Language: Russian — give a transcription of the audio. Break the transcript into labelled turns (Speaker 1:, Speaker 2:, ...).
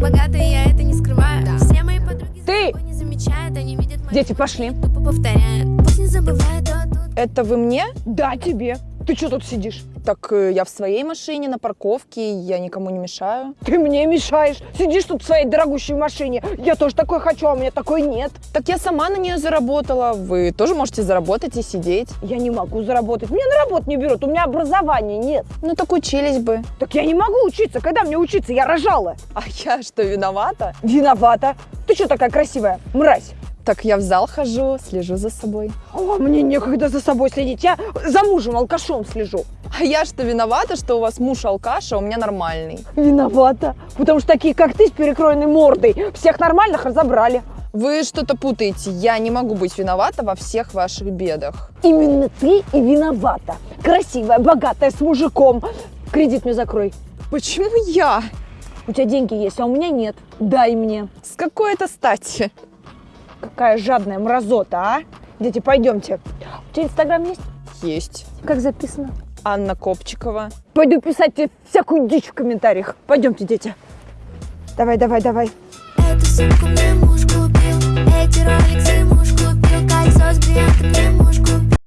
Speaker 1: богатый, я это не скрываю Все мои подруги
Speaker 2: Ты!
Speaker 1: не замечают Они видят мои
Speaker 2: Дети, пошли.
Speaker 1: тупо повторяют Пусть не забывают, то тут
Speaker 3: Это вы мне?
Speaker 2: Да, тебе. Ты что тут сидишь?
Speaker 3: Так э, я в своей машине на парковке, я никому не мешаю.
Speaker 2: Ты мне мешаешь. Сидишь тут в своей дорогущей машине. Я тоже такой хочу, а у меня такой нет.
Speaker 3: Так я сама на нее заработала. Вы тоже можете заработать и сидеть.
Speaker 2: Я не могу заработать. Меня на работу не берут, у меня образования нет.
Speaker 3: Ну так учились бы.
Speaker 2: Так я не могу учиться. Когда мне учиться? Я рожала.
Speaker 3: А я что, виновата?
Speaker 2: Виновата. Ты что такая красивая? Мразь.
Speaker 3: Так я в зал хожу, слежу за собой.
Speaker 2: О, мне некогда за собой следить. Я за мужем алкашом слежу.
Speaker 3: А я что, виновата, что у вас муж алкаш, а у меня нормальный?
Speaker 2: Виновата. Потому что такие, как ты, с перекроенной мордой, всех нормальных разобрали.
Speaker 3: Вы что-то путаете. Я не могу быть виновата во всех ваших бедах.
Speaker 2: Именно ты и виновата. Красивая, богатая, с мужиком. Кредит мне закрой.
Speaker 3: Почему я?
Speaker 2: У тебя деньги есть, а у меня нет. Дай мне.
Speaker 3: С какой это стати?
Speaker 2: Какая жадная мразота, а? Дети, пойдемте. У тебя инстаграм есть?
Speaker 3: Есть.
Speaker 2: Как записано?
Speaker 3: Анна Копчикова.
Speaker 2: Пойду писать тебе всякую дичь в комментариях. Пойдемте, дети. Давай, давай, давай.
Speaker 1: Эту сумку мне муж купил Эти роликсы муж